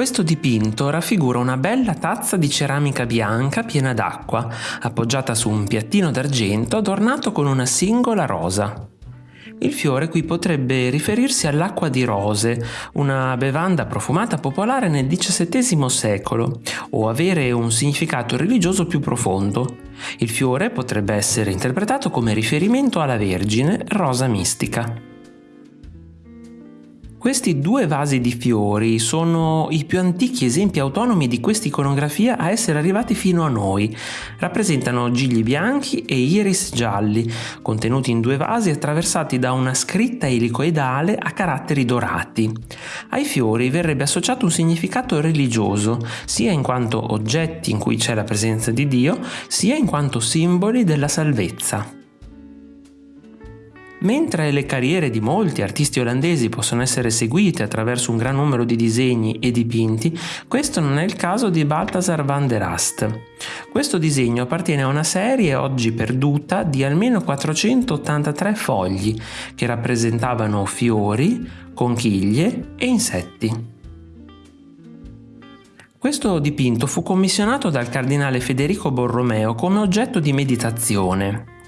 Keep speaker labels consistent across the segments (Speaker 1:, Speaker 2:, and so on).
Speaker 1: Questo dipinto raffigura una bella tazza di ceramica bianca piena d'acqua, appoggiata su un piattino d'argento adornato con una singola rosa. Il fiore qui potrebbe riferirsi all'acqua di rose, una bevanda profumata popolare nel XVII secolo, o avere un significato religioso più profondo. Il fiore potrebbe essere interpretato come riferimento alla Vergine, rosa mistica. Questi due vasi di fiori sono i più antichi esempi autonomi di questa iconografia a essere arrivati fino a noi. Rappresentano gigli bianchi e iris gialli, contenuti in due vasi attraversati da una scritta elicoidale a caratteri dorati. Ai fiori verrebbe associato un significato religioso, sia in quanto oggetti in cui c'è la presenza di Dio, sia in quanto simboli della salvezza. Mentre le carriere di molti artisti olandesi possono essere seguite attraverso un gran numero di disegni e dipinti, questo non è il caso di Balthasar van der Ast. Questo disegno appartiene a una serie oggi perduta di almeno 483 fogli che rappresentavano fiori, conchiglie e insetti. Questo dipinto fu commissionato dal cardinale Federico Borromeo come oggetto di meditazione.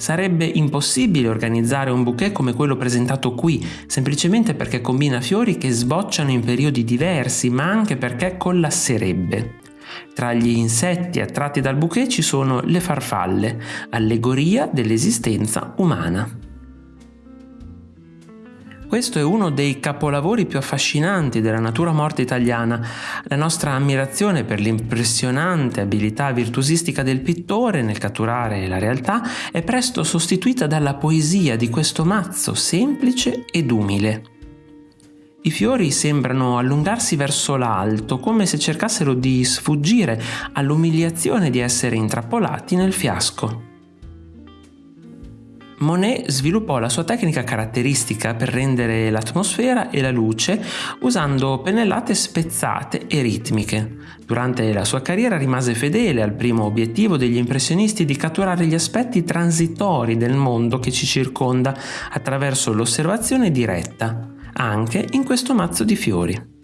Speaker 1: Sarebbe impossibile organizzare un bouquet come quello presentato qui, semplicemente perché combina fiori che sbocciano in periodi diversi, ma anche perché collasserebbe. Tra gli insetti attratti dal bouquet ci sono le farfalle, allegoria dell'esistenza umana. Questo è uno dei capolavori più affascinanti della natura morta italiana. La nostra ammirazione per l'impressionante abilità virtuosistica del pittore nel catturare la realtà è presto sostituita dalla poesia di questo mazzo semplice ed umile. I fiori sembrano allungarsi verso l'alto, come se cercassero di sfuggire all'umiliazione di essere intrappolati nel fiasco. Monet sviluppò la sua tecnica caratteristica per rendere l'atmosfera e la luce usando pennellate spezzate e ritmiche. Durante la sua carriera rimase fedele al primo obiettivo degli impressionisti di catturare gli aspetti transitori del mondo che ci circonda attraverso l'osservazione diretta, anche in questo mazzo di fiori.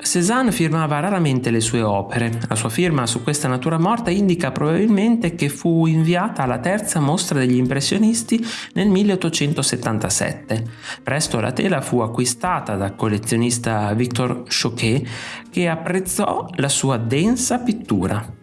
Speaker 1: Cézanne firmava raramente le sue opere. La sua firma su questa natura morta indica probabilmente che fu inviata alla terza mostra degli impressionisti nel 1877. Presto la tela fu acquistata dal collezionista Victor Choquet che apprezzò la sua densa pittura.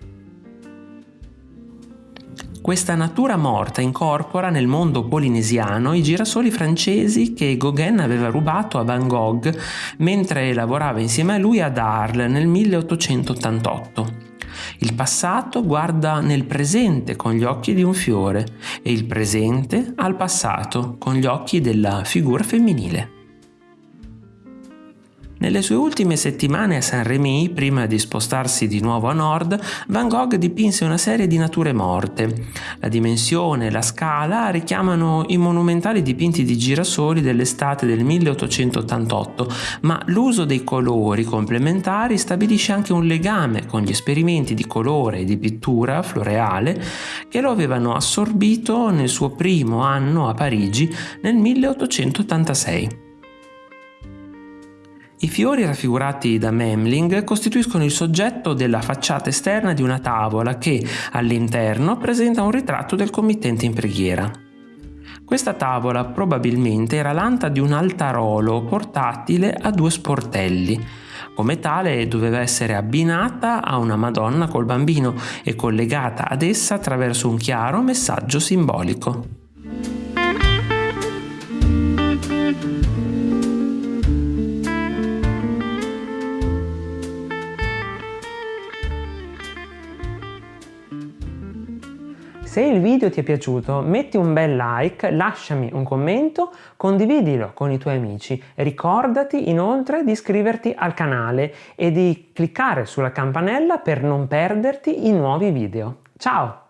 Speaker 1: Questa natura morta incorpora nel mondo polinesiano i girasoli francesi che Gauguin aveva rubato a Van Gogh mentre lavorava insieme a lui ad Arles nel 1888. Il passato guarda nel presente con gli occhi di un fiore e il presente al passato con gli occhi della figura femminile. Nelle sue ultime settimane a Saint-Rémy, prima di spostarsi di nuovo a nord, Van Gogh dipinse una serie di nature morte. La dimensione e la scala richiamano i monumentali dipinti di girasoli dell'estate del 1888, ma l'uso dei colori complementari stabilisce anche un legame con gli esperimenti di colore e di pittura floreale che lo avevano assorbito nel suo primo anno a Parigi nel 1886. I fiori raffigurati da Memling costituiscono il soggetto della facciata esterna di una tavola che, all'interno, presenta un ritratto del committente in preghiera. Questa tavola probabilmente era l'anta di un altarolo portatile a due sportelli. Come tale doveva essere abbinata a una Madonna col bambino e collegata ad essa attraverso un chiaro messaggio simbolico.
Speaker 2: Se il video ti è piaciuto metti un bel like, lasciami un commento, condividilo con i tuoi amici. Ricordati inoltre di iscriverti al canale e di cliccare sulla campanella per non perderti i nuovi video. Ciao!